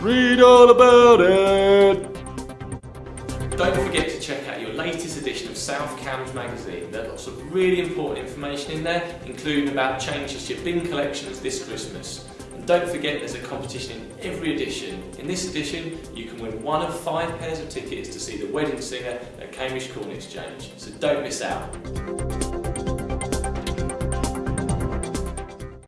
Read all about it. Don't forget to check out your latest edition of South Cambs magazine. There are lots of really important information in there, including about changes to your bin collections this Christmas. And don't forget there's a competition in every edition. In this edition, you can win one of five pairs of tickets to see the wedding singer at Cambridge Corn Exchange. So don't miss out.